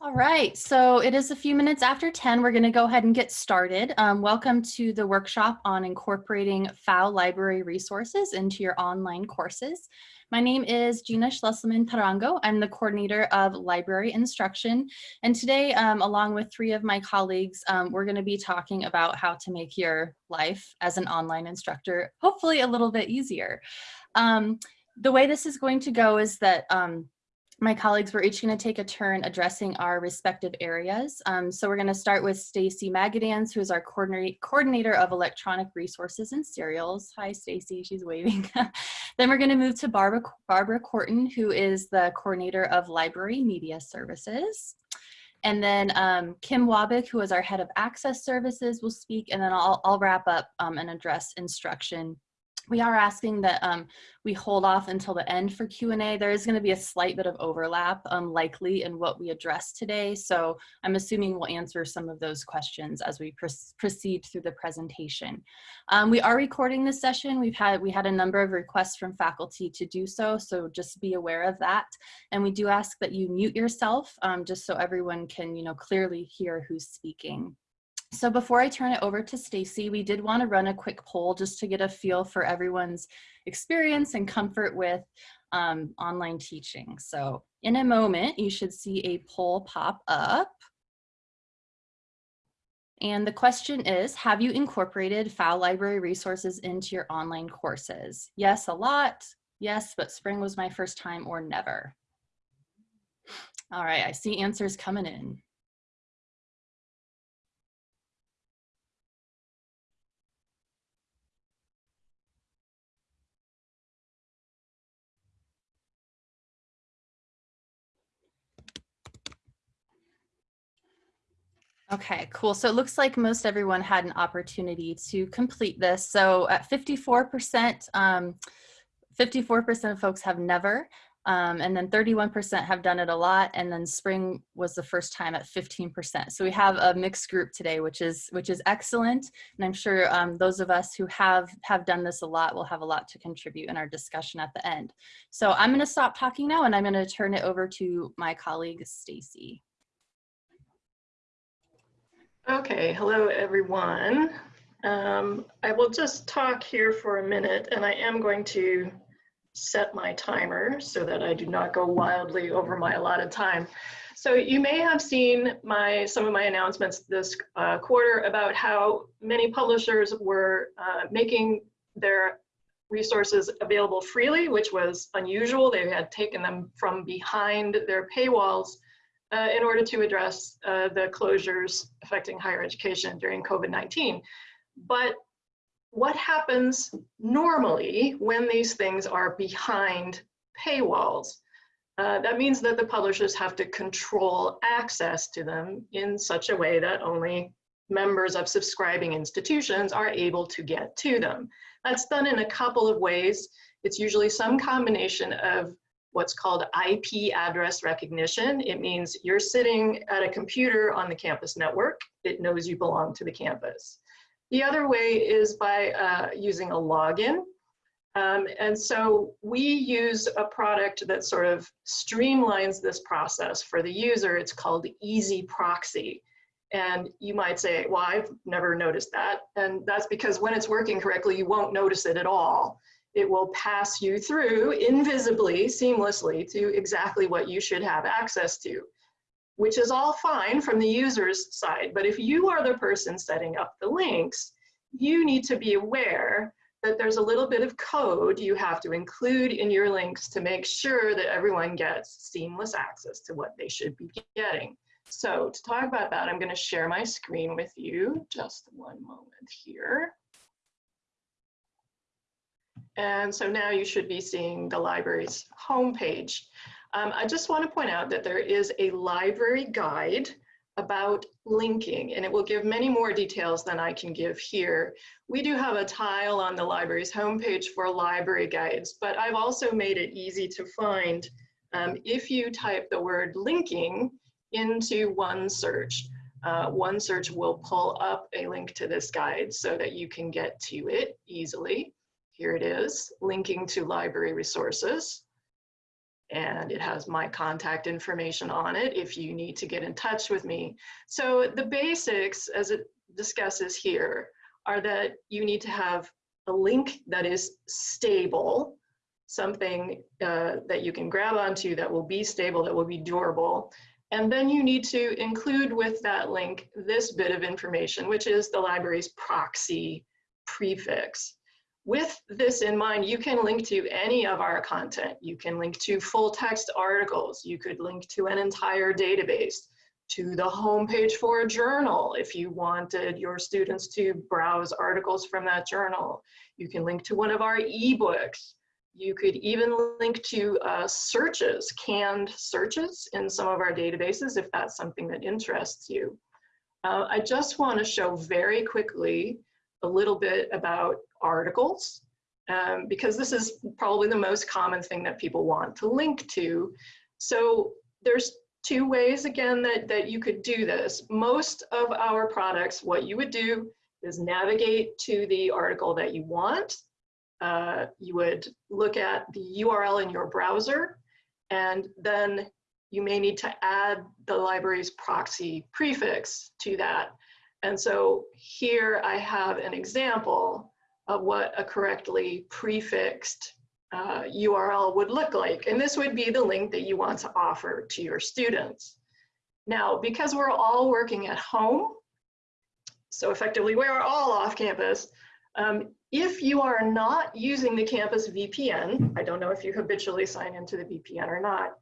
All right, so it is a few minutes after 10. We're going to go ahead and get started. Um, welcome to the workshop on incorporating Pfau library resources into your online courses. My name is Gina Schlesselman Tarango. I'm the coordinator of library instruction. And today, um, along with three of my colleagues, um, we're going to be talking about how to make your life as an online instructor hopefully a little bit easier. Um, the way this is going to go is that um, my colleagues, we're each going to take a turn addressing our respective areas. Um, so we're going to start with Stacy Magedanz, who is our coordinator of electronic resources and serials. Hi, Stacy, she's waving. then we're going to move to Barbara, Barbara Quarton, who is the coordinator of library media services. And then um, Kim Wabick, who is our head of access services, will speak, and then I'll, I'll wrap up um, and address instruction we are asking that um, we hold off until the end for Q&A. There is going to be a slight bit of overlap um, likely in what we address today. So I'm assuming we'll answer some of those questions as we pr proceed through the presentation. Um, we are recording this session. We've had, we had a number of requests from faculty to do so. So just be aware of that. And we do ask that you mute yourself um, just so everyone can you know, clearly hear who's speaking. So before I turn it over to Stacy, we did want to run a quick poll just to get a feel for everyone's experience and comfort with um, online teaching. So in a moment, you should see a poll pop up. And the question is, have you incorporated Pfau library resources into your online courses? Yes, a lot. Yes, but spring was my first time or never. All right, I see answers coming in. Okay, cool. So it looks like most everyone had an opportunity to complete this. So at 54%, 54% um, of folks have never, um, and then 31% have done it a lot, and then spring was the first time at 15%. So we have a mixed group today, which is which is excellent, and I'm sure um, those of us who have have done this a lot will have a lot to contribute in our discussion at the end. So I'm going to stop talking now, and I'm going to turn it over to my colleague Stacy. Okay, hello everyone. Um, I will just talk here for a minute and I am going to set my timer so that I do not go wildly over my allotted time. So you may have seen my some of my announcements this uh, quarter about how many publishers were uh, making their resources available freely, which was unusual. They had taken them from behind their paywalls uh, in order to address uh, the closures affecting higher education during COVID-19. But what happens normally when these things are behind paywalls? Uh, that means that the publishers have to control access to them in such a way that only members of subscribing institutions are able to get to them. That's done in a couple of ways. It's usually some combination of what's called IP address recognition. It means you're sitting at a computer on the campus network. It knows you belong to the campus. The other way is by uh, using a login. Um, and so we use a product that sort of streamlines this process for the user. It's called EZproxy. And you might say, well, I've never noticed that. And that's because when it's working correctly, you won't notice it at all it will pass you through invisibly, seamlessly to exactly what you should have access to, which is all fine from the user's side. But if you are the person setting up the links, you need to be aware that there's a little bit of code you have to include in your links to make sure that everyone gets seamless access to what they should be getting. So to talk about that, I'm going to share my screen with you. Just one moment here. And so now you should be seeing the library's homepage. Um, I just want to point out that there is a library guide about linking, and it will give many more details than I can give here. We do have a tile on the library's homepage for library guides, but I've also made it easy to find um, if you type the word linking into OneSearch. Uh, OneSearch will pull up a link to this guide so that you can get to it easily. Here it is, linking to library resources. and it has my contact information on it if you need to get in touch with me. So the basics, as it discusses here, are that you need to have a link that is stable, something uh, that you can grab onto that will be stable, that will be durable. And then you need to include with that link this bit of information, which is the library's proxy prefix. With this in mind, you can link to any of our content. You can link to full text articles. You could link to an entire database, to the homepage for a journal if you wanted your students to browse articles from that journal. You can link to one of our ebooks. You could even link to uh, searches, canned searches in some of our databases if that's something that interests you. Uh, I just want to show very quickly a little bit about articles um, because this is probably the most common thing that people want to link to. So there's two ways again that, that you could do this. Most of our products, what you would do is navigate to the article that you want uh, you would look at the URL in your browser, and then you may need to add the library's proxy prefix to that. And so here I have an example of what a correctly prefixed uh, URL would look like. And this would be the link that you want to offer to your students. Now, because we're all working at home, so effectively we are all off campus, um, if you are not using the campus VPN, I don't know if you habitually sign into the VPN or not,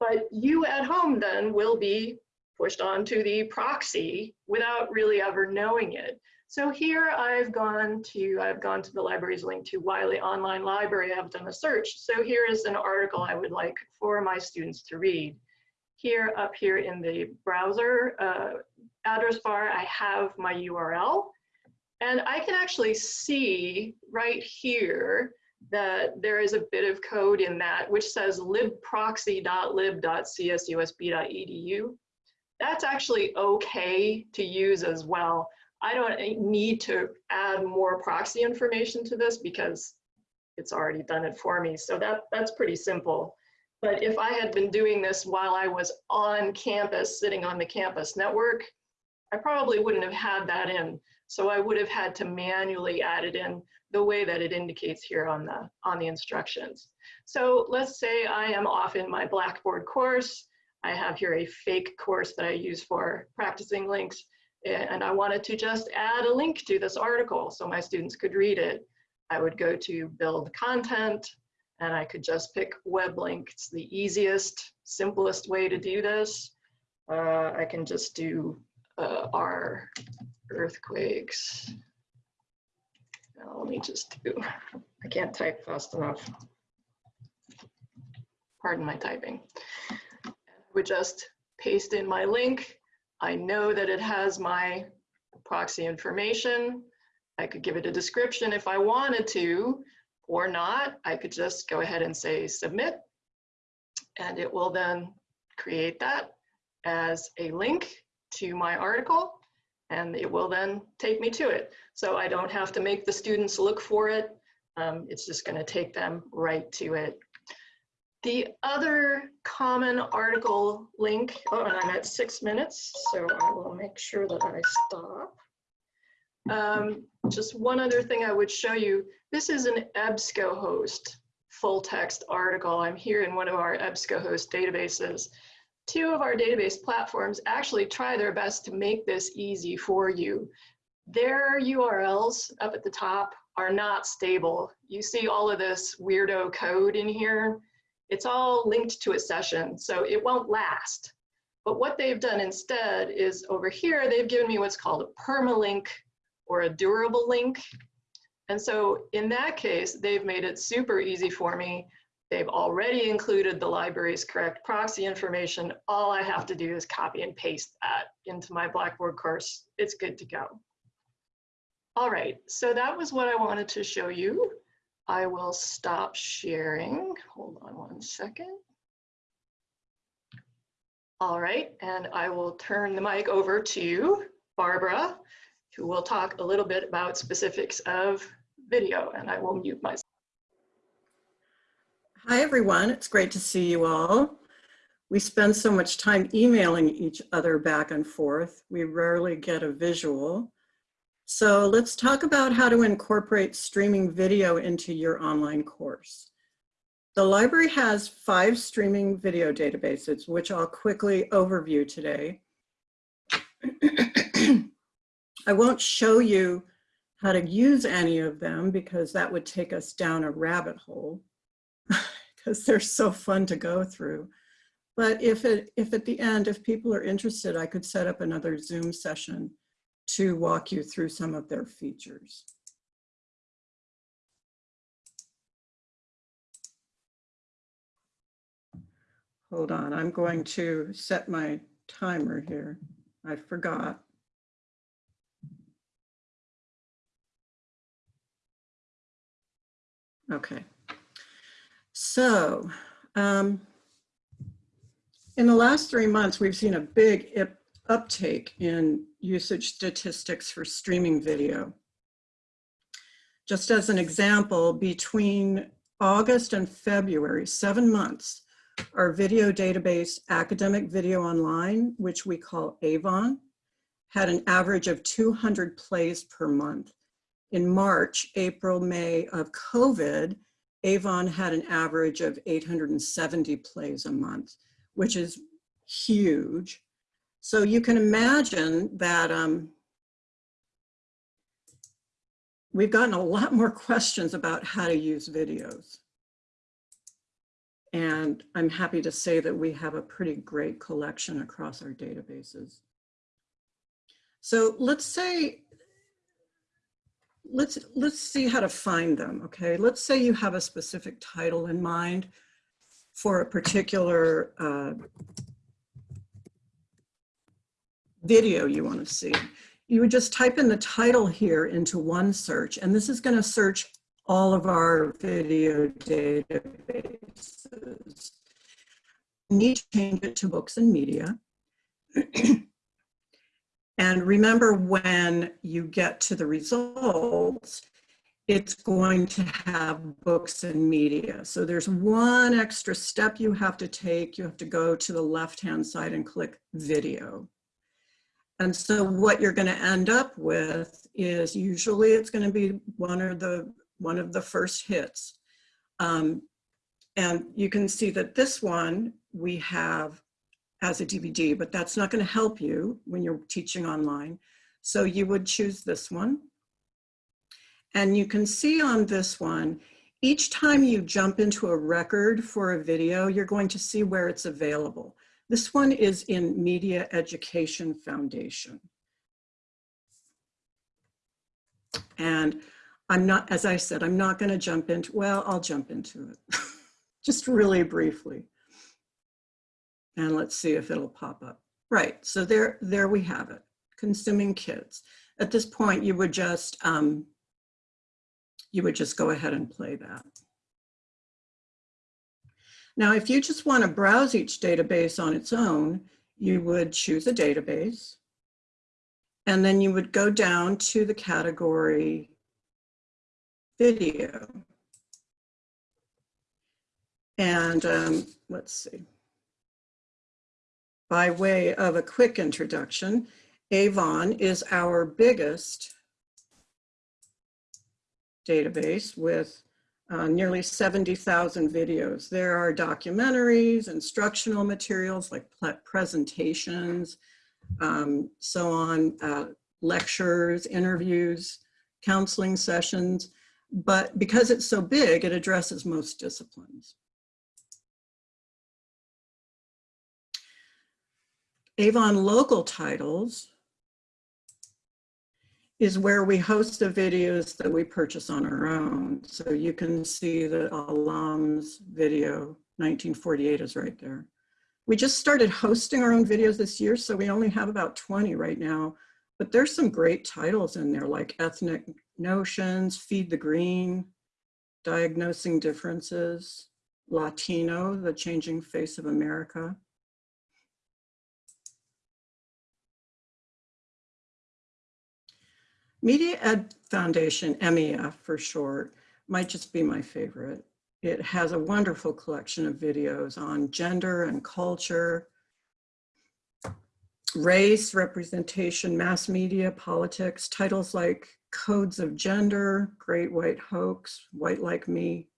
but you at home then will be pushed onto the proxy without really ever knowing it. So here I've gone to, I've gone to the library's link to Wiley Online Library, I've done a search. So here is an article I would like for my students to read. Here up here in the browser uh, address bar, I have my URL. And I can actually see right here that there is a bit of code in that which says libproxy.lib.csusb.edu. That's actually okay to use as well. I don't need to add more proxy information to this because it's already done it for me. So that, that's pretty simple. But if I had been doing this while I was on campus, sitting on the campus network, I probably wouldn't have had that in. So I would have had to manually add it in the way that it indicates here on the, on the instructions. So let's say I am off in my Blackboard course. I have here a fake course that I use for practicing links. And I wanted to just add a link to this article so my students could read it. I would go to build content and I could just pick web link. It's the easiest, simplest way to do this. Uh, I can just do uh, our earthquakes. Now, let me just do, I can't type fast enough. Pardon my typing. Would just paste in my link. I know that it has my proxy information. I could give it a description if I wanted to, or not. I could just go ahead and say submit, and it will then create that as a link to my article and it will then take me to it. So I don't have to make the students look for it. Um, it's just gonna take them right to it. The other common article link, oh, and I'm at six minutes, so I will make sure that I stop. Um, just one other thing I would show you. This is an EBSCOhost full text article. I'm here in one of our EBSCOhost databases two of our database platforms actually try their best to make this easy for you. Their URLs up at the top are not stable. You see all of this weirdo code in here. It's all linked to a session, so it won't last. But what they've done instead is over here, they've given me what's called a permalink or a durable link. And so in that case, they've made it super easy for me They've already included the library's correct proxy information. All I have to do is copy and paste that into my Blackboard course. It's good to go. All right, so that was what I wanted to show you. I will stop sharing. Hold on one second. All right, and I will turn the mic over to Barbara, who will talk a little bit about specifics of video, and I will mute myself. Hi, everyone. It's great to see you all. We spend so much time emailing each other back and forth. We rarely get a visual. So let's talk about how to incorporate streaming video into your online course. The library has five streaming video databases, which I'll quickly overview today. I won't show you how to use any of them because that would take us down a rabbit hole because they're so fun to go through. But if, it, if at the end, if people are interested, I could set up another Zoom session to walk you through some of their features. Hold on, I'm going to set my timer here. I forgot. Okay. So, um, in the last three months, we've seen a big uptake in usage statistics for streaming video. Just as an example, between August and February, seven months, our video database, Academic Video Online, which we call Avon, had an average of 200 plays per month. In March, April, May of COVID, Avon had an average of 870 plays a month, which is huge. So you can imagine that um, we've gotten a lot more questions about how to use videos. And I'm happy to say that we have a pretty great collection across our databases. So let's say, let's, let's see how to find them, okay? Let's say you have a specific title in mind for a particular uh, video you want to see. You would just type in the title here into one search, and this is going to search all of our video databases. need to change it to books and media. and remember when you get to the results, it's going to have books and media. So there's one extra step you have to take. You have to go to the left-hand side and click video. And so what you're going to end up with is usually it's going to be one of the one of the first hits. Um, and you can see that this one we have as a DVD, but that's not going to help you when you're teaching online. So you would choose this one. And you can see on this one, each time you jump into a record for a video, you're going to see where it's available. This one is in Media Education Foundation. And I'm not, as I said, I'm not going to jump into, well, I'll jump into it just really briefly. And let's see if it'll pop up. Right, so there, there we have it, consuming kids. At this point, you would just, um, you would just go ahead and play that. Now, if you just want to browse each database on its own, you would choose a database, and then you would go down to the category video. And um, let's see. By way of a quick introduction, Avon is our biggest database with uh, nearly 70,000 videos. There are documentaries, instructional materials like presentations, um, so on, uh, lectures, interviews, counseling sessions, but because it's so big, it addresses most disciplines. Avon local titles is where we host the videos that we purchase on our own. So you can see the alums video 1948 is right there. We just started hosting our own videos this year, so we only have about 20 right now, but there's some great titles in there like Ethnic Notions, Feed the Green, Diagnosing Differences, Latino, The Changing Face of America. Media Ed Foundation, MEF for short, might just be my favorite. It has a wonderful collection of videos on gender and culture, race, representation, mass media, politics, titles like Codes of Gender, Great White Hoax, White Like Me.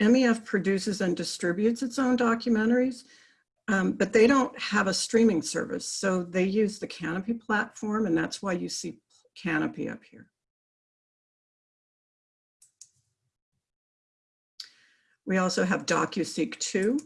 MEF produces and distributes its own documentaries, um, but they don't have a streaming service. So they use the Kanopy platform and that's why you see Kanopy up here. We also have DocuSeek 2,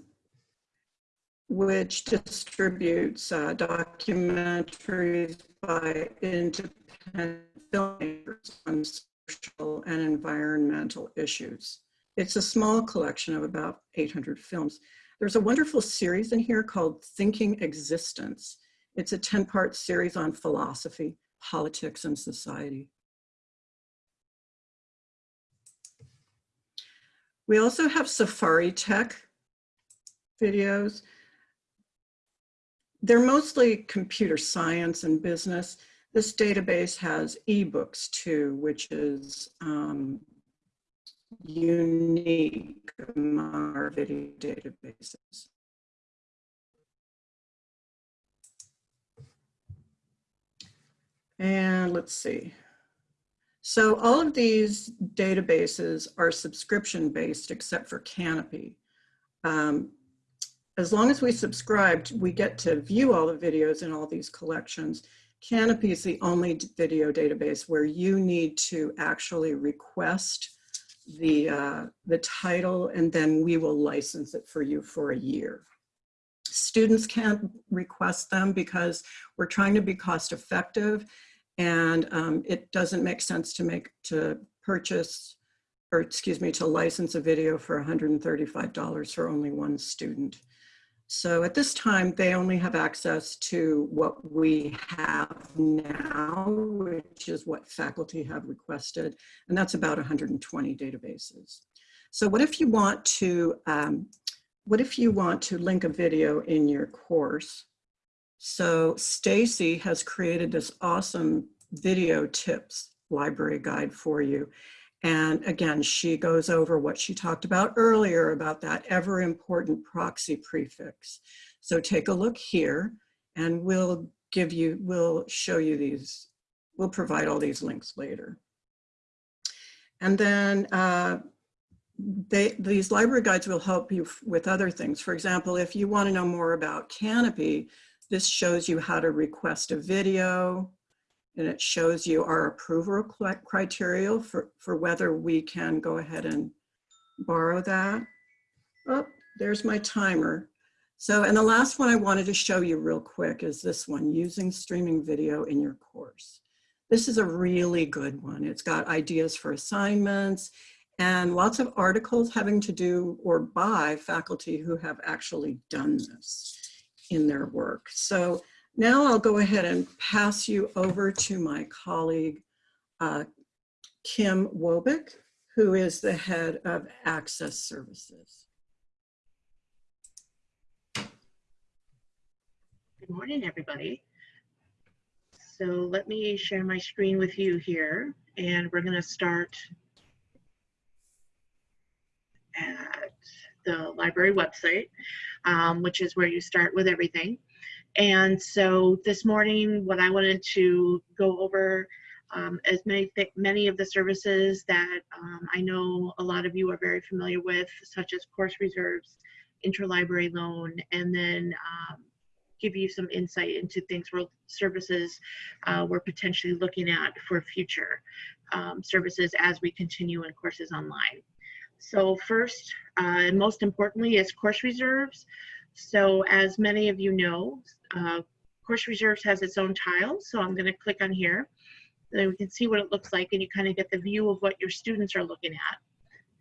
which distributes uh, documentaries by independent filmmakers on social and environmental issues. It's a small collection of about 800 films. There's a wonderful series in here called Thinking Existence. It's a 10 part series on philosophy, politics, and society. We also have Safari Tech videos. They're mostly computer science and business. This database has ebooks too, which is um, unique among our video databases. And let's see. So all of these databases are subscription based except for Kanopy. Um, as long as we subscribed, we get to view all the videos in all these collections. Kanopy is the only video database where you need to actually request the, uh, the title and then we will license it for you for a year. Students can't request them because we're trying to be cost effective and um, it doesn't make sense to make to purchase or excuse me to license a video for $135 for only one student. So at this time, they only have access to what we have now, which is what faculty have requested, and that's about 120 databases. So what if you want to, um, what if you want to link a video in your course? So Stacy has created this awesome video tips library guide for you. And again, she goes over what she talked about earlier about that ever important proxy prefix. So take a look here and we'll give you, we'll show you these, we'll provide all these links later. And then uh, they, these library guides will help you with other things. For example, if you want to know more about Kanopy, this shows you how to request a video, and it shows you our approval criteria for, for whether we can go ahead and borrow that. Oh, there's my timer. So, and the last one I wanted to show you real quick is this one, using streaming video in your course. This is a really good one. It's got ideas for assignments and lots of articles having to do or by faculty who have actually done this in their work. So now I'll go ahead and pass you over to my colleague, uh, Kim Wobick, who is the head of Access Services. Good morning, everybody. So let me share my screen with you here, and we're going to start at the library website, um, which is where you start with everything. And so this morning, what I wanted to go over um, as many many of the services that um, I know a lot of you are very familiar with, such as course reserves, interlibrary loan, and then um, give you some insight into things where services uh, we're potentially looking at for future um, services as we continue in courses online. So first uh, and most importantly is course reserves. So as many of you know, uh, Course Reserves has its own tile, so I'm going to click on here. Then we can see what it looks like and you kind of get the view of what your students are looking at.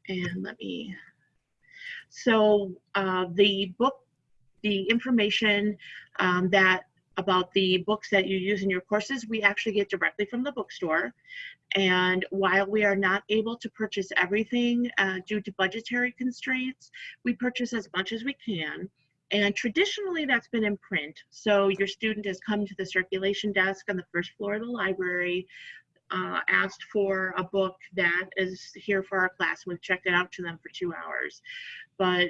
And let me, so uh, the book, the information um, that about the books that you use in your courses, we actually get directly from the bookstore. And while we are not able to purchase everything uh, due to budgetary constraints, we purchase as much as we can. And traditionally that's been in print. So your student has come to the circulation desk on the first floor of the library. uh, asked for a book that is here for our class. We've checked it out to them for two hours. But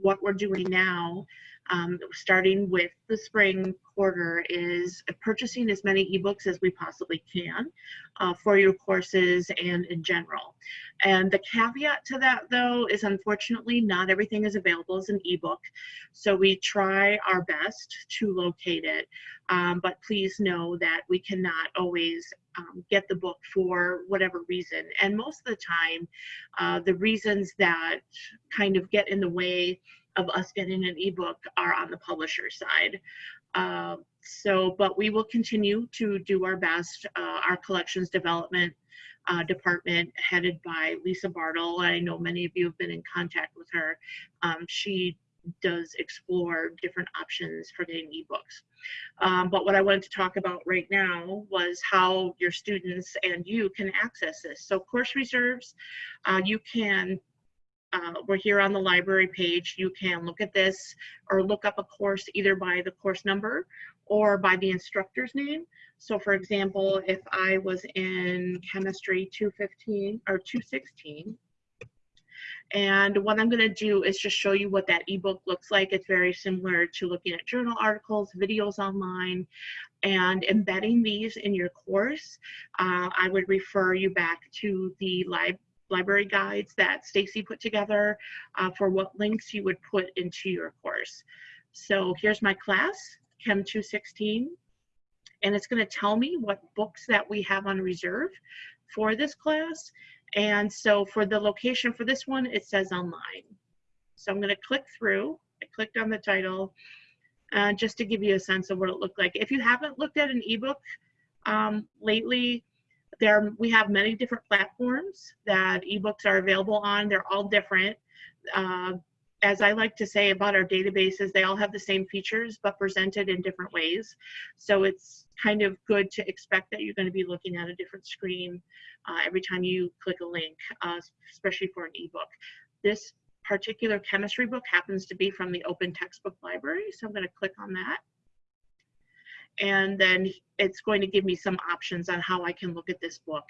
what we're doing now, um, starting with the spring quarter, is purchasing as many ebooks as we possibly can uh, for your courses and in general. And the caveat to that, though, is unfortunately not everything is available as an ebook. So we try our best to locate it. Um, but please know that we cannot always um, get the book for whatever reason. And most of the time, uh, the reasons that kind of get in the way of us getting an ebook are on the publisher side. Uh, so, but we will continue to do our best. Uh, our collections development uh, department headed by Lisa Bartle. I know many of you have been in contact with her. Um, she does explore different options for getting ebooks. Um, but what I wanted to talk about right now was how your students and you can access this. So course reserves, uh, you can uh, we're here on the library page. You can look at this or look up a course either by the course number or by the instructor's name. So for example, if I was in chemistry 215 or 216, and what I'm going to do is just show you what that ebook looks like. It's very similar to looking at journal articles, videos online, and embedding these in your course. Uh, I would refer you back to the library library guides that Stacy put together uh, for what links you would put into your course. So here's my class, Chem 216, and it's going to tell me what books that we have on reserve for this class. And so for the location for this one, it says online. So I'm going to click through. I clicked on the title uh, just to give you a sense of what it looked like. If you haven't looked at an ebook um, lately, there we have many different platforms that ebooks are available on. They're all different. Uh, as I like to say about our databases, they all have the same features but presented in different ways. So it's kind of good to expect that you're going to be looking at a different screen uh, every time you click a link, uh, especially for an ebook. This particular chemistry book happens to be from the Open Textbook Library, so I'm going to click on that and then it's going to give me some options on how I can look at this book.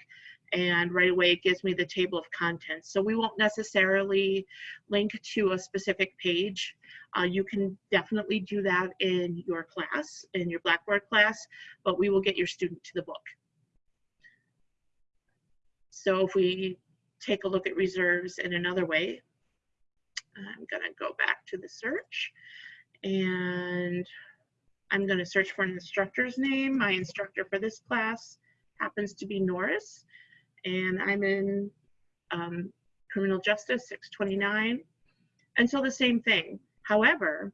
And right away, it gives me the table of contents. So we won't necessarily link to a specific page. Uh, you can definitely do that in your class, in your Blackboard class, but we will get your student to the book. So if we take a look at reserves in another way, I'm gonna go back to the search and I'm going to search for an instructor's name. My instructor for this class happens to be Norris, and I'm in um, criminal justice 629. And so the same thing. However,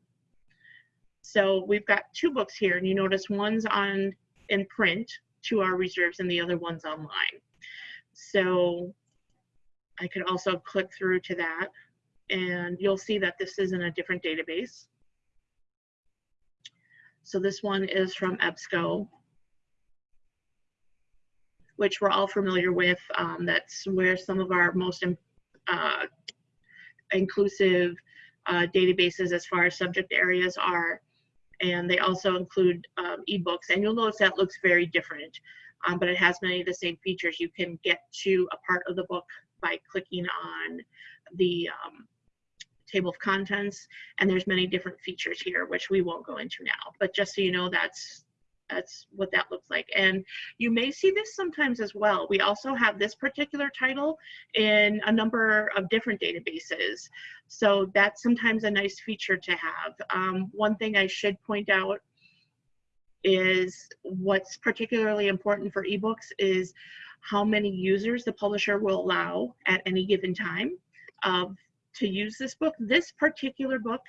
so we've got two books here, and you notice one's on in print to our reserves, and the other one's online. So I could also click through to that, and you'll see that this is in a different database. So this one is from EBSCO, which we're all familiar with. Um, that's where some of our most uh, inclusive uh, databases as far as subject areas are. And they also include um, ebooks. And you'll notice that looks very different, um, but it has many of the same features. You can get to a part of the book by clicking on the um, table of contents, and there's many different features here, which we won't go into now. But just so you know, that's that's what that looks like. And you may see this sometimes as well. We also have this particular title in a number of different databases. So that's sometimes a nice feature to have. Um, one thing I should point out is what's particularly important for ebooks is how many users the publisher will allow at any given time of to use this book. This particular book,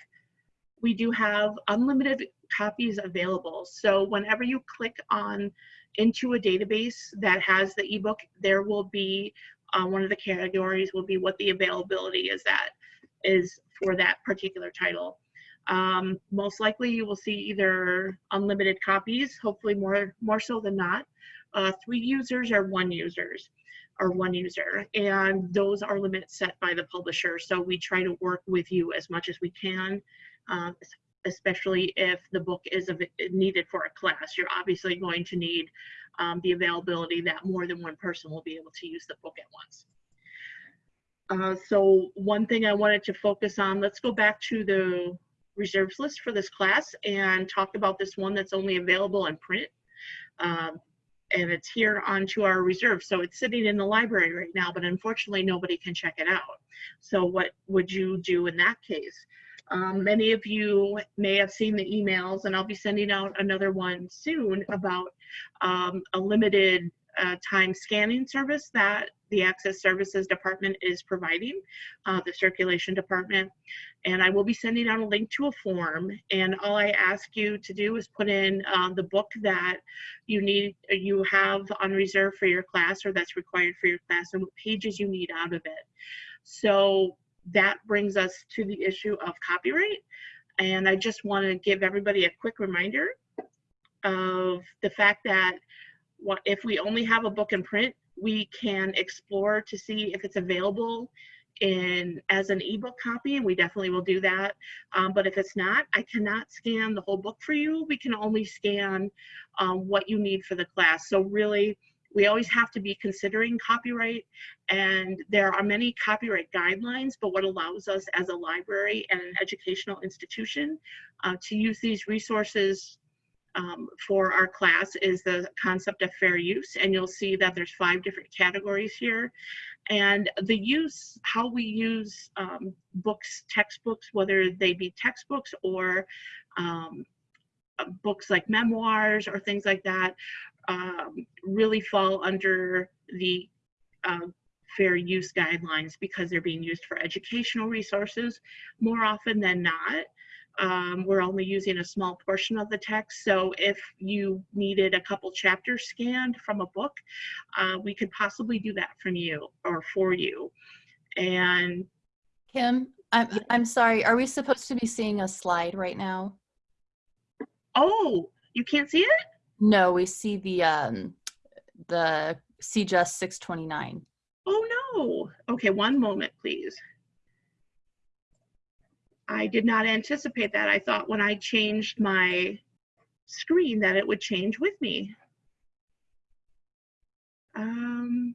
we do have unlimited copies available. So whenever you click on into a database that has the ebook, there will be uh, one of the categories will be what the availability is that is for that particular title. Um, most likely you will see either unlimited copies, hopefully more, more so than not, uh, three users or one users or one user and those are limits set by the publisher so we try to work with you as much as we can uh, especially if the book is needed for a class you're obviously going to need um, the availability that more than one person will be able to use the book at once. Uh, so one thing I wanted to focus on, let's go back to the reserves list for this class and talk about this one that's only available in print. Um, and it's here onto our reserve. So it's sitting in the library right now, but unfortunately nobody can check it out. So what would you do in that case? Um, many of you may have seen the emails and I'll be sending out another one soon about um, a limited uh, time scanning service that the Access Services Department is providing, uh, the Circulation Department. And I will be sending out a link to a form. And all I ask you to do is put in uh, the book that you need, you have on reserve for your class or that's required for your class and what pages you need out of it. So that brings us to the issue of copyright. And I just want to give everybody a quick reminder of the fact that what if we only have a book in print, we can explore to see if it's available in as an ebook copy and we definitely will do that. Um, but if it's not i cannot scan the whole book for you. We can only scan um, what you need for the class. So really we always have to be considering copyright and there are many copyright guidelines but what allows us as a library and an educational institution uh, to use these resources um, for our class is the concept of fair use and you'll see that there's five different categories here. And the use how we use um, books textbooks whether they be textbooks or um, uh, books like memoirs or things like that um, really fall under the uh, fair use guidelines because they're being used for educational resources. More often than not um, we're only using a small portion of the text. So if you needed a couple chapters scanned from a book, uh, we could possibly do that from you or for you. And Kim, I'm, I'm sorry, are we supposed to be seeing a slide right now? oh, you can't see it? No, we see the, um, the CJUS 629. Oh no. Okay, one moment, please. I did not anticipate that. I thought when I changed my screen that it would change with me. Um.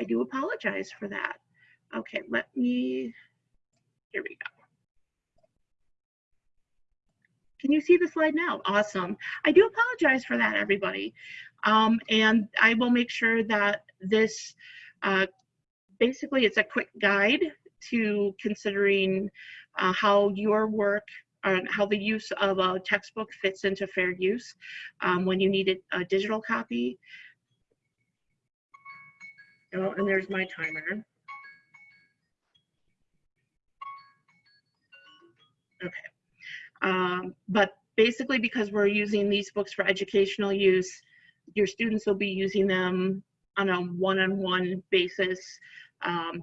I do apologize for that. Okay, let me, here we go. Can you see the slide now? Awesome. I do apologize for that, everybody. Um, and I will make sure that this, uh, basically it's a quick guide to considering uh, how your work and how the use of a textbook fits into fair use um, when you need a digital copy. Oh, and there's my timer. Okay. Um, but basically because we're using these books for educational use, your students will be using them on a one-on-one -on -one basis um,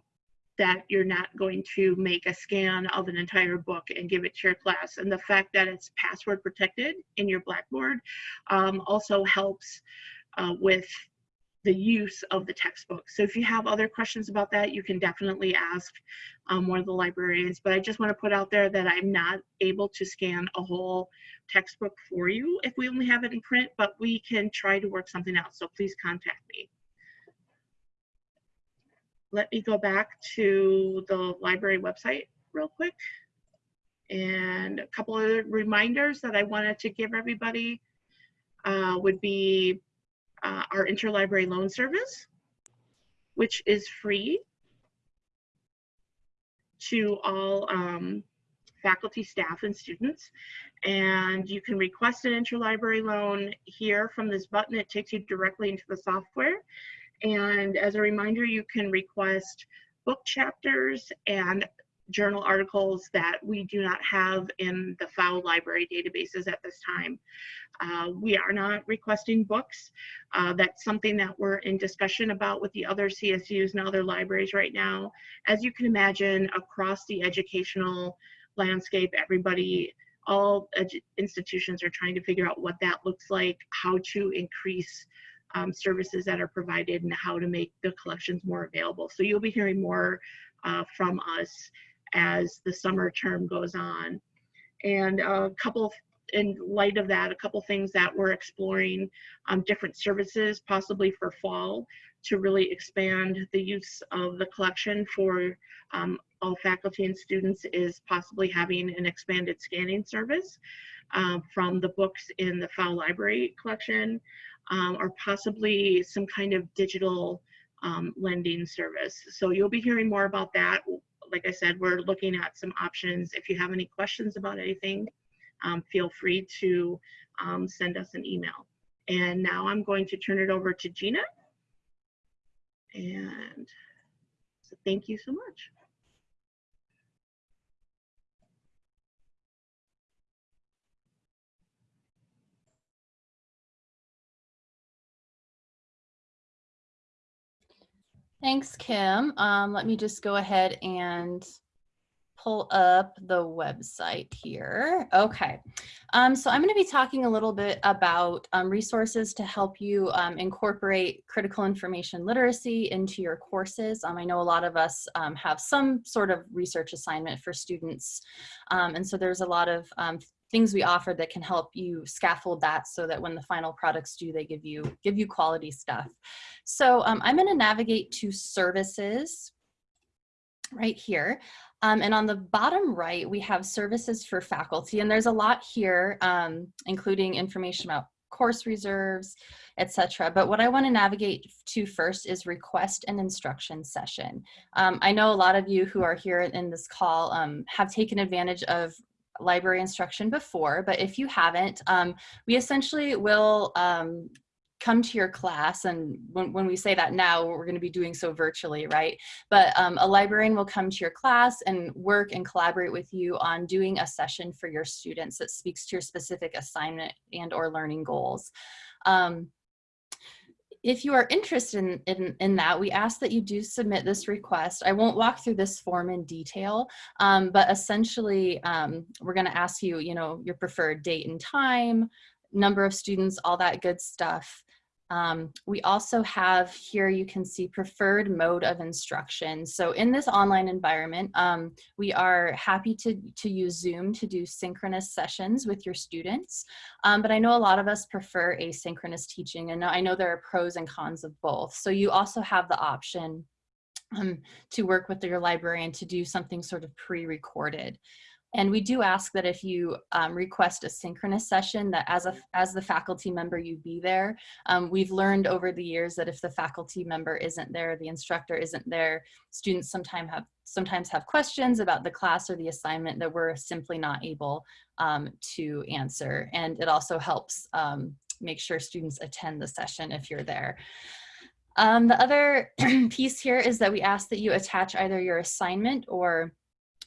that you're not going to make a scan of an entire book and give it to your class. And the fact that it's password protected in your Blackboard um, also helps uh, with the use of the textbook. So if you have other questions about that, you can definitely ask um, one of the librarians. But I just want to put out there that I'm not able to scan a whole textbook for you if we only have it in print, but we can try to work something out. So please contact me let me go back to the library website real quick. And a couple of reminders that I wanted to give everybody uh, would be uh, our interlibrary loan service, which is free to all um, faculty, staff, and students. And you can request an interlibrary loan here from this button. It takes you directly into the software. And as a reminder, you can request book chapters and journal articles that we do not have in the Pfau library databases at this time. Uh, we are not requesting books. Uh, that's something that we're in discussion about with the other CSUs and other libraries right now. As you can imagine, across the educational landscape, everybody, all institutions are trying to figure out what that looks like, how to increase um, services that are provided and how to make the collections more available. So you'll be hearing more uh, from us as the summer term goes on. And a couple in light of that, a couple things that we're exploring, um, different services possibly for fall to really expand the use of the collection for um, all faculty and students is possibly having an expanded scanning service um, from the books in the Pfau library collection um, or possibly some kind of digital um, lending service. So you'll be hearing more about that. Like I said, we're looking at some options. If you have any questions about anything, um, feel free to um, send us an email. And now I'm going to turn it over to Gina. And so thank you so much. Thanks, Kim. Um, let me just go ahead and pull up the website here. Okay, um, so I'm going to be talking a little bit about um, resources to help you um, incorporate critical information literacy into your courses. Um, I know a lot of us um, have some sort of research assignment for students, um, and so there's a lot of things we offer that can help you scaffold that so that when the final products due, they give you give you quality stuff. So I'm going to navigate to services right here. Um, and on the bottom right, we have services for faculty, and there's a lot here, um, including information about course reserves, etc. But what I want to navigate to first is request an instruction session. Um, I know a lot of you who are here in this call um, have taken advantage of library instruction before, but if you haven't, um, we essentially will um, come to your class and when, when we say that now we're going to be doing so virtually right but um, a librarian will come to your class and work and collaborate with you on doing a session for your students that speaks to your specific assignment and or learning goals um, if you are interested in, in, in, that, we ask that you do submit this request. I won't walk through this form in detail, um, but essentially um, we're gonna ask you, you know, your preferred date and time, number of students, all that good stuff. Um, we also have here, you can see preferred mode of instruction. So in this online environment, um, we are happy to, to use Zoom to do synchronous sessions with your students. Um, but I know a lot of us prefer asynchronous teaching and I know there are pros and cons of both. So you also have the option um, to work with your librarian to do something sort of pre-recorded. And we do ask that if you um, request a synchronous session that as, a, as the faculty member you be there. Um, we've learned over the years that if the faculty member isn't there, the instructor isn't there, students sometimes have, sometimes have questions about the class or the assignment that we're simply not able um, to answer. And it also helps um, make sure students attend the session if you're there. Um, the other piece here is that we ask that you attach either your assignment or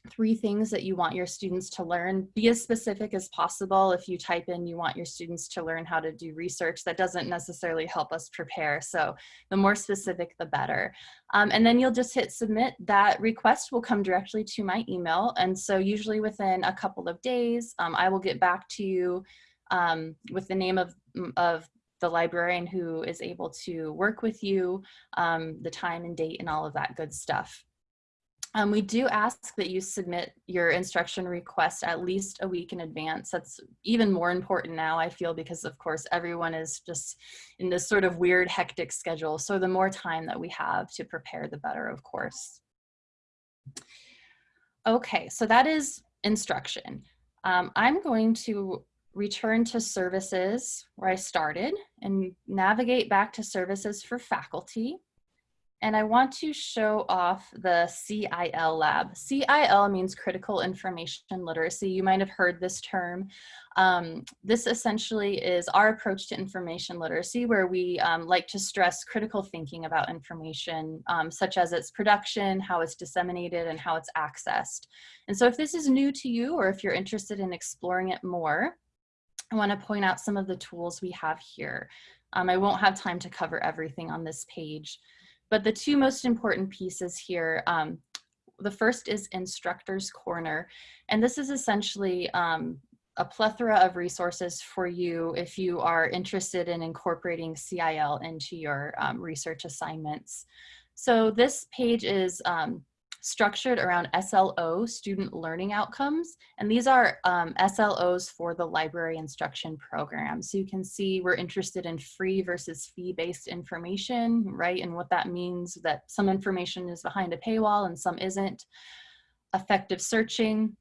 three things that you want your students to learn. Be as specific as possible. If you type in you want your students to learn how to do research, that doesn't necessarily help us prepare. So the more specific, the better. Um, and then you'll just hit submit. That request will come directly to my email. And so usually within a couple of days, um, I will get back to you um, with the name of, of the librarian who is able to work with you, um, the time and date and all of that good stuff. Um, we do ask that you submit your instruction request at least a week in advance. That's even more important now, I feel, because of course everyone is just in this sort of weird hectic schedule. So the more time that we have to prepare, the better, of course. Okay, so that is instruction. Um, I'm going to return to services where I started and navigate back to services for faculty and I want to show off the CIL lab. CIL means critical information literacy. You might have heard this term. Um, this essentially is our approach to information literacy where we um, like to stress critical thinking about information um, such as its production, how it's disseminated, and how it's accessed. And so if this is new to you or if you're interested in exploring it more, I want to point out some of the tools we have here. Um, I won't have time to cover everything on this page. But the two most important pieces here, um, the first is Instructor's Corner. And this is essentially um, a plethora of resources for you if you are interested in incorporating CIL into your um, research assignments. So this page is um, structured around SLO, student learning outcomes. And these are um, SLOs for the library instruction program. So you can see we're interested in free versus fee-based information, right? And what that means that some information is behind a paywall and some isn't. Effective searching,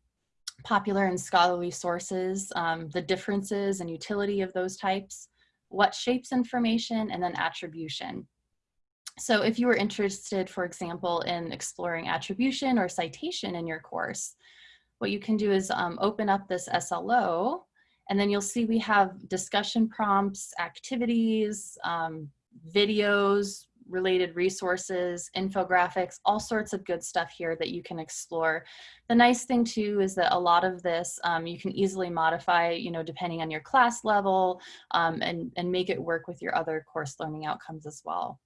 popular and scholarly sources, um, the differences and utility of those types, what shapes information, and then attribution. So if you were interested, for example, in exploring attribution or citation in your course, what you can do is um, open up this SLO and then you'll see we have discussion prompts, activities, um, videos, related resources, infographics, all sorts of good stuff here that you can explore. The nice thing too is that a lot of this um, you can easily modify, you know, depending on your class level um, and, and make it work with your other course learning outcomes as well.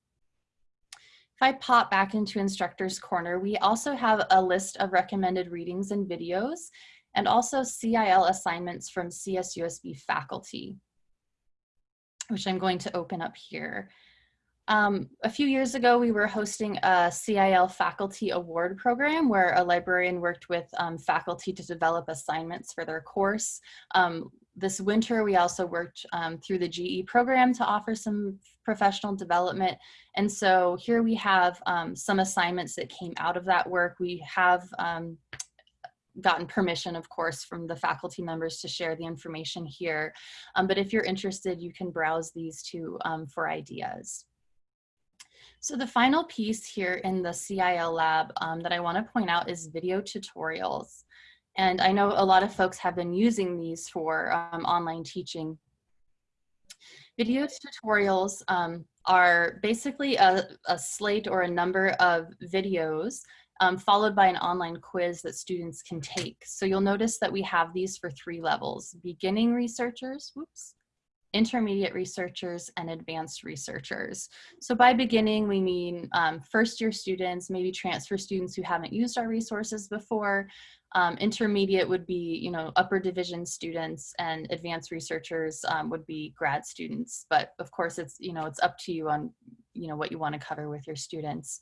I pop back into Instructor's Corner, we also have a list of recommended readings and videos and also CIL assignments from CSUSB faculty, which I'm going to open up here. Um, a few years ago, we were hosting a CIL faculty award program where a librarian worked with um, faculty to develop assignments for their course. Um, this winter, we also worked um, through the GE program to offer some professional development. And so here we have um, some assignments that came out of that work. We have um, gotten permission, of course, from the faculty members to share the information here. but if you're interested, you can browse these too for ideas. So the final piece here in the CIL lab um, that I want to point out is video tutorials. And I know a lot of folks have been using these for um, online teaching. Video tutorials um, are basically a, a, slate or a number of videos um, followed by an online quiz that students can take. So you'll notice that we have these for three levels, beginning researchers, whoops, intermediate researchers, and advanced researchers. So by beginning, we mean um, first year students, maybe transfer students who haven't used our resources before. Um, intermediate would be, you know, upper division students and advanced researchers um, would be grad students. But of course, it's, you know, it's up to you on, you know, what you want to cover with your students.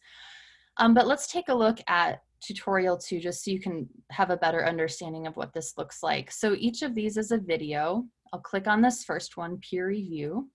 Um, but let's take a look at tutorial two just so you can have a better understanding of what this looks like. So each of these is a video. I'll click on this first one, peer review.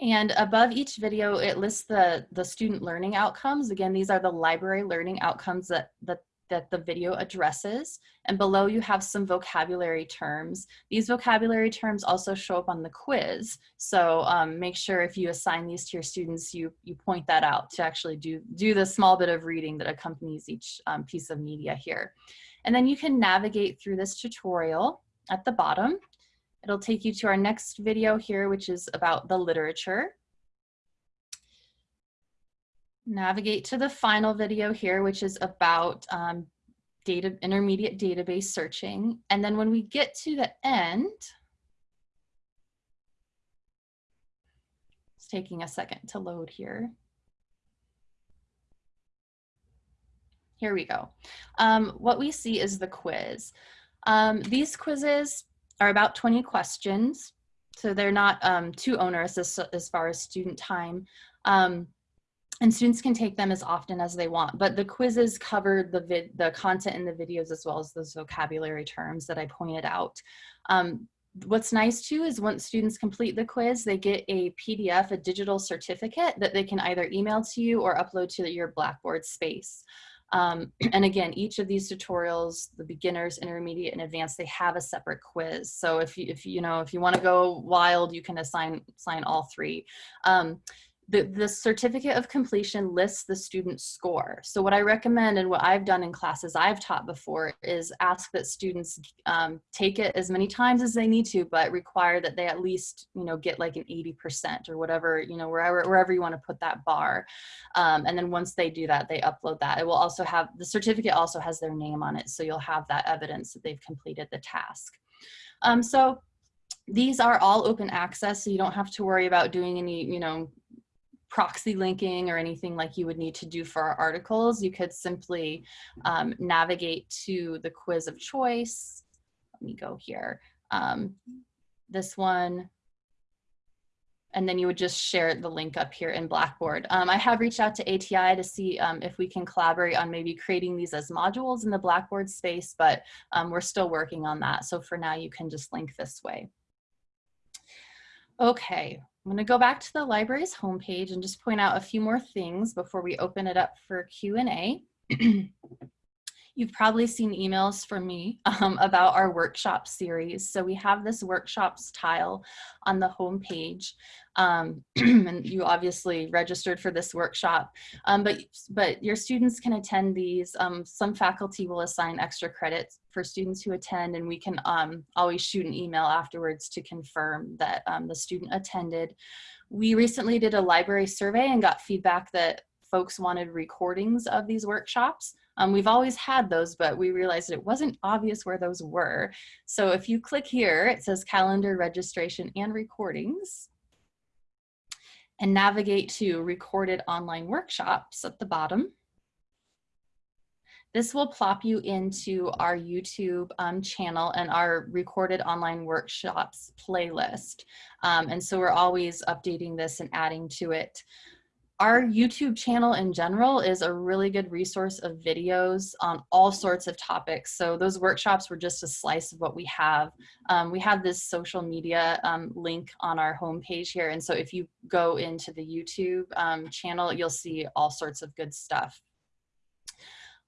And above each video, it lists the, the student learning outcomes. Again, these are the library learning outcomes that, that, that the video addresses. And below you have some vocabulary terms. These vocabulary terms also show up on the quiz. So um, make sure if you assign these to your students, you, you point that out to actually do, do the small bit of reading that accompanies each um, piece of media here. And then you can navigate through this tutorial at the bottom. It'll take you to our next video here, which is about the literature. Navigate to the final video here, which is about um, data, intermediate database searching. And then when we get to the end, it's taking a second to load here. Here we go. Um, what we see is the quiz. Um, these quizzes are about 20 questions, so they're not um, too onerous as, as far as student time. Um, and students can take them as often as they want, but the quizzes cover the, vid the content in the videos as well as those vocabulary terms that I pointed out. Um, what's nice too is once students complete the quiz, they get a PDF, a digital certificate that they can either email to you or upload to your Blackboard space. Um, and again, each of these tutorials, the beginners, intermediate, and advanced, they have a separate quiz. So if you, if you know, if you want to go wild, you can assign, assign all three. Um, the, the certificate of completion lists the student's score. So what I recommend and what I've done in classes I've taught before is ask that students um, take it as many times as they need to, but require that they at least, you know, get like an 80% or whatever, you know, wherever, wherever you want to put that bar. Um, and then once they do that, they upload that. It will also have, the certificate also has their name on it. So you'll have that evidence that they've completed the task. Um, so these are all open access, so you don't have to worry about doing any, you know, proxy linking or anything like you would need to do for our articles. You could simply um, navigate to the quiz of choice. Let me go here. Um, this one. and then you would just share the link up here in Blackboard. Um, I have reached out to ATI to see um, if we can collaborate on maybe creating these as modules in the Blackboard space, but um, we're still working on that. So for now, you can just link this way. Okay, I'm gonna go back to the library's homepage and just point out a few more things before we open it up for Q&A. You've probably seen emails from me um, about our workshop series. So we have this workshops tile on the homepage. Um, and you obviously registered for this workshop, um, but, but your students can attend these. Um, some faculty will assign extra credits for students who attend and we can um, always shoot an email afterwards to confirm that um, the student attended. We recently did a library survey and got feedback that folks wanted recordings of these workshops. Um, we've always had those, but we realized it wasn't obvious where those were. So if you click here, it says calendar registration and recordings and navigate to recorded online workshops at the bottom. This will plop you into our YouTube um, channel and our recorded online workshops playlist. Um, and so we're always updating this and adding to it our YouTube channel in general is a really good resource of videos on all sorts of topics. So those workshops were just a slice of what we have. Um, we have this social media um, link on our homepage here. And so if you go into the YouTube um, channel, you'll see all sorts of good stuff.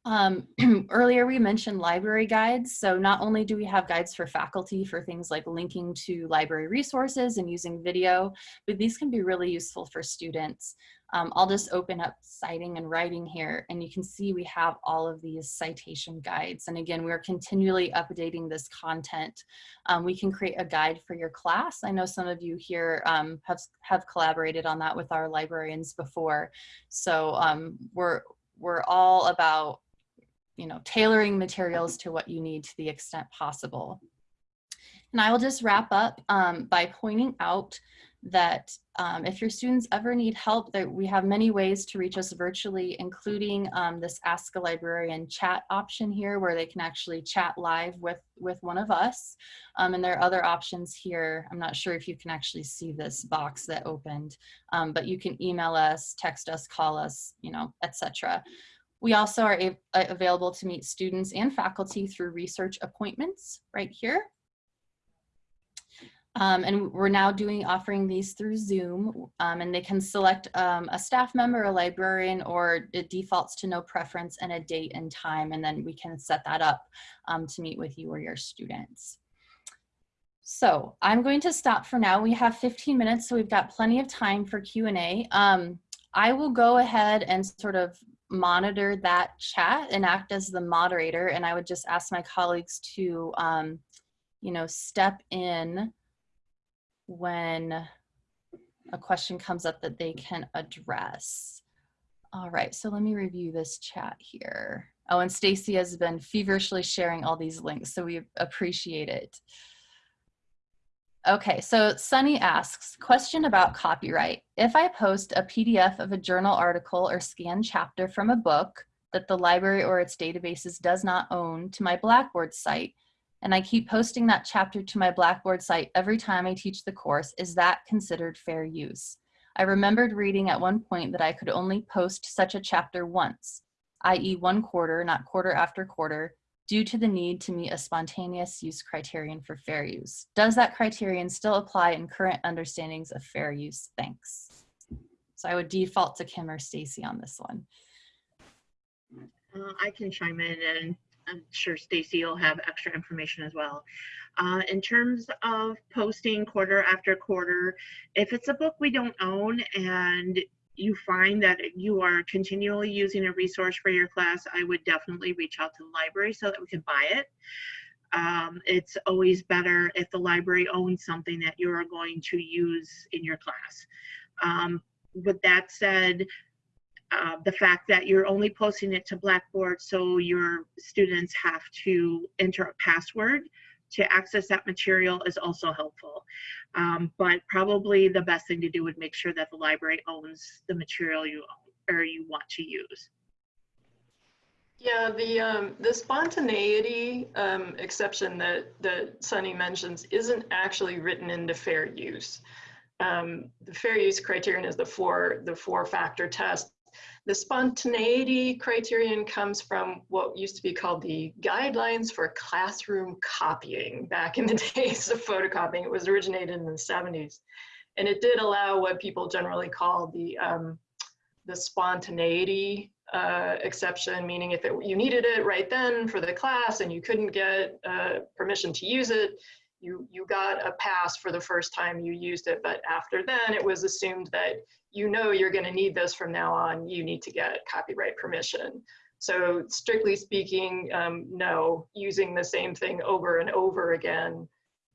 Um, earlier we mentioned library guides. So not only do we have guides for faculty for things like linking to library resources and using video, but these can be really useful for students. Um, I'll just open up citing and writing here and you can see we have all of these citation guides. And again, we're continually updating this content. Um, we can create a guide for your class. I know some of you here um, have, have collaborated on that with our librarians before. So um, we're, we're all about you know, tailoring materials to what you need to the extent possible. And I will just wrap up um, by pointing out that um, if your students ever need help, that we have many ways to reach us virtually, including um, this Ask a Librarian chat option here, where they can actually chat live with, with one of us. Um, and there are other options here. I'm not sure if you can actually see this box that opened, um, but you can email us, text us, call us, you know, etc. We also are available to meet students and faculty through research appointments right here. Um, and we're now doing offering these through Zoom um, and they can select um, a staff member, a librarian, or it defaults to no preference and a date and time. And then we can set that up um, to meet with you or your students. So I'm going to stop for now. We have 15 minutes, so we've got plenty of time for Q&A. Um, I will go ahead and sort of monitor that chat and act as the moderator. And I would just ask my colleagues to, um, you know, step in when a question comes up that they can address. All right, so let me review this chat here. Oh, and Stacy has been feverishly sharing all these links, so we appreciate it. Okay, so Sunny asks, question about copyright. If I post a PDF of a journal article or scanned chapter from a book that the library or its databases does not own to my Blackboard site, and I keep posting that chapter to my Blackboard site every time I teach the course, is that considered fair use? I remembered reading at one point that I could only post such a chapter once, i.e. one quarter, not quarter after quarter, due to the need to meet a spontaneous use criterion for fair use. Does that criterion still apply in current understandings of fair use? Thanks. So I would default to Kim or Stacy on this one. Uh, I can chime in and I'm sure Stacy will have extra information as well. Uh, in terms of posting quarter after quarter, if it's a book we don't own and you find that you are continually using a resource for your class, I would definitely reach out to the library so that we can buy it. Um, it's always better if the library owns something that you're going to use in your class. Um, with that said, uh, the fact that you're only posting it to Blackboard so your students have to enter a password to access that material is also helpful. Um, but probably the best thing to do would make sure that the library owns the material you own or you want to use. Yeah, the um, the spontaneity um, exception that that Sunny mentions isn't actually written into fair use. um, the fair use criterion is the four, the four factor test. The spontaneity criterion comes from what used to be called the guidelines for classroom copying back in the days of photocopying. It was originated in the 70s. And it did allow what people generally call the, um, the spontaneity uh, exception, meaning if it, you needed it right then for the class and you couldn't get uh, permission to use it, you, you got a pass for the first time you used it. But after then, it was assumed that you know you're going to need this from now on, you need to get copyright permission. So strictly speaking, um, no, using the same thing over and over again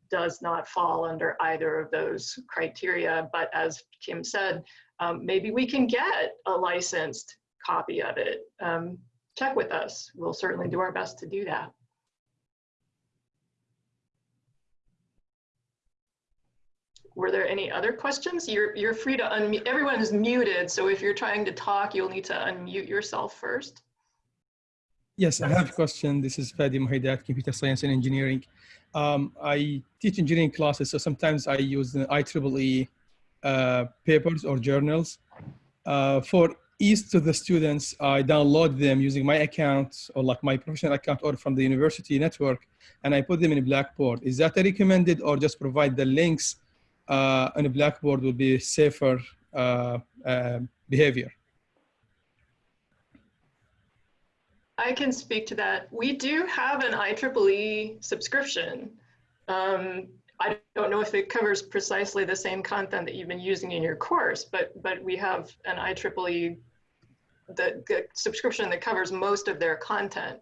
does not fall under either of those criteria. But as Kim said, um, maybe we can get a licensed copy of it. Um, check with us. We'll certainly do our best to do that. Were there any other questions? You're, you're free to unmute. Everyone is muted, so if you're trying to talk, you'll need to unmute yourself first. Yes, I have a question. This is Fadi Muhaidat, Computer Science and Engineering. Um, I teach engineering classes, so sometimes I use the IEEE uh, papers or journals. Uh, for ease to the students, I download them using my account or like my professional account or from the university network, and I put them in Blackboard. Is that recommended or just provide the links uh, on a Blackboard would be safer uh, uh, behavior? I can speak to that. We do have an IEEE subscription. Um, I don't know if it covers precisely the same content that you've been using in your course, but but we have an IEEE the, the subscription that covers most of their content.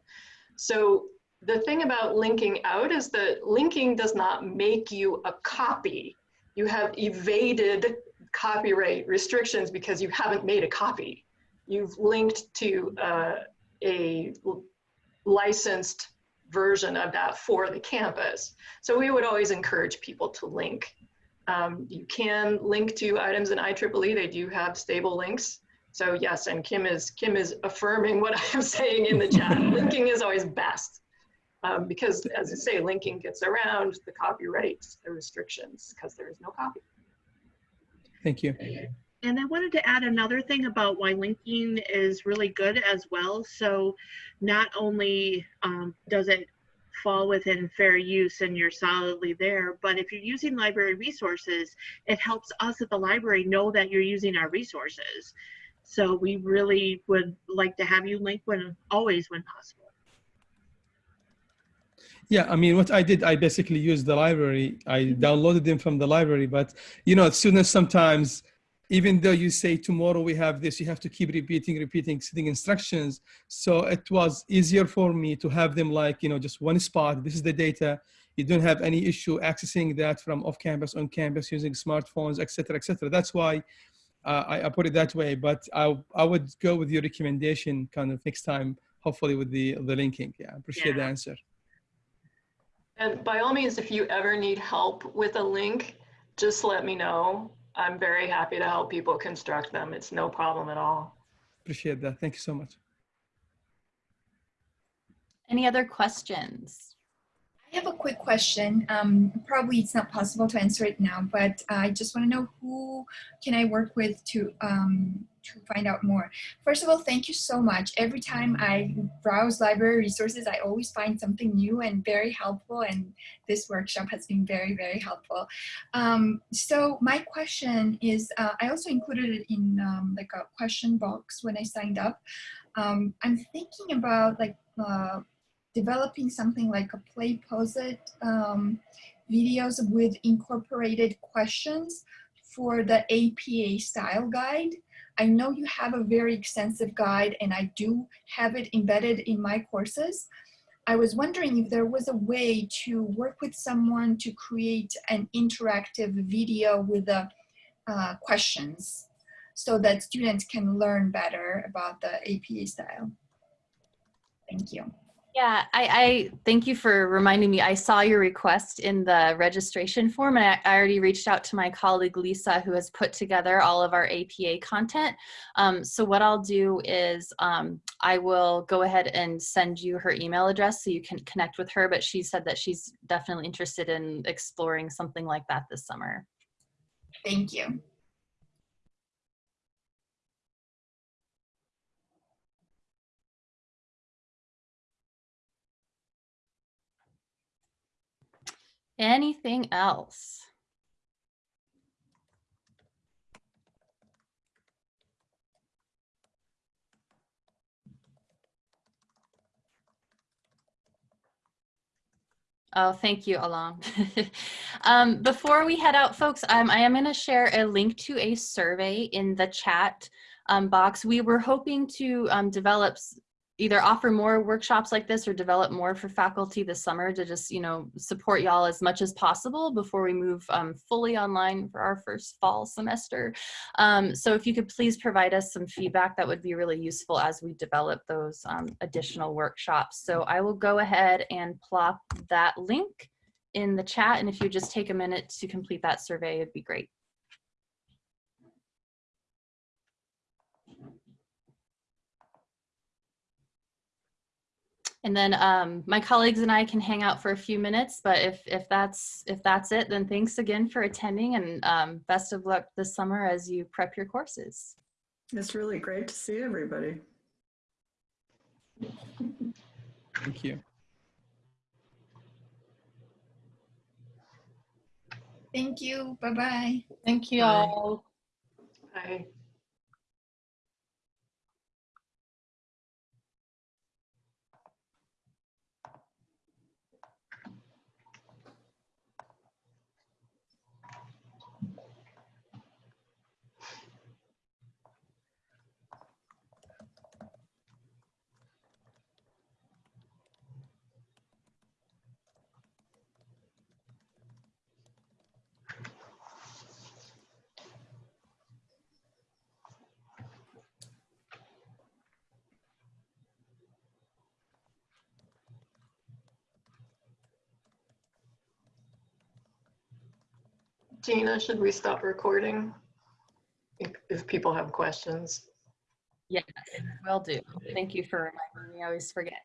So the thing about linking out is that linking does not make you a copy. You have evaded copyright restrictions because you haven't made a copy. You've linked to uh, a licensed version of that for the campus. So we would always encourage people to link. Um, you can link to items in IEEE. They do have stable links. So yes, and Kim is Kim is affirming what I'm saying in the chat. linking is always best um, because, as I say, linking gets around the copyright the restrictions because there is no copy. Thank you. And I wanted to add another thing about why linking is really good as well. So not only um, does it fall within fair use and you're solidly there, but if you're using library resources, it helps us at the library know that you're using our resources. So we really would like to have you link when always when possible. Yeah, I mean, what I did, I basically used the library. I downloaded them from the library, but you know, students sometimes, even though you say tomorrow we have this, you have to keep repeating, repeating, setting instructions. So it was easier for me to have them like, you know, just one spot. This is the data. You don't have any issue accessing that from off campus, on campus, using smartphones, et cetera, et cetera. That's why uh, I, I, put it that way, but I, I would go with your recommendation kind of next time, hopefully with the, the linking. Yeah, I appreciate Yeah. the answer. And by all means, if you ever need help with a link, just let me know. I'm very happy to help people construct them. It's no problem at all. Appreciate that. Thank you so much. Any other questions? I have a quick question. Um, probably it's not possible to answer it now, but I just want to know who can I work with to um, to find out more. First of all, thank you so much. Every time I browse library resources, I always find something new and very helpful. And this workshop has been very, very helpful. Um, so my question is, uh, I also included it in um, like a question box when I signed up. Um, I'm thinking about like uh, developing something like a play pose it um, videos with incorporated questions for the APA style guide. I know you have a very extensive guide and I do have it embedded in my courses. I was wondering if there was a way to work with someone to create an interactive video with the uh, questions so that students can learn better about the APA style. Thank you. Yeah, I, I thank you for reminding me. I saw your request in the registration form and I, I already reached out to my colleague Lisa who has put together all of our APA content. Um, so what I'll do is um, I will go ahead and send you her email address so you can connect with her, but she said that she's definitely interested in exploring something like that this summer. Thank you. Anything else? Oh, thank you, Alon. um, before we head out, folks, um, I am going to share a link to a survey in the chat um, box. We were hoping to um, develop either offer more workshops like this or develop more for faculty this summer to just, you know, support y'all as much as possible before we move um, fully online for our first fall semester. Um, so if you could please provide us some feedback, that would be really useful as we develop those um, additional workshops. So I will go ahead and plop that link in the chat. And if you just take a minute to complete that survey, it'd be great. And then um, my colleagues and I can hang out for a few minutes, but if, if that's if that's it, then thanks again for attending and um, best of luck this summer as you prep your courses. It's really great to see everybody. Thank you. Thank you. Bye-bye. Thank you Bye. all. Bye. Gina, should we stop recording? If, if people have questions. Yes, will do. Thank you for reminding me. I always forget.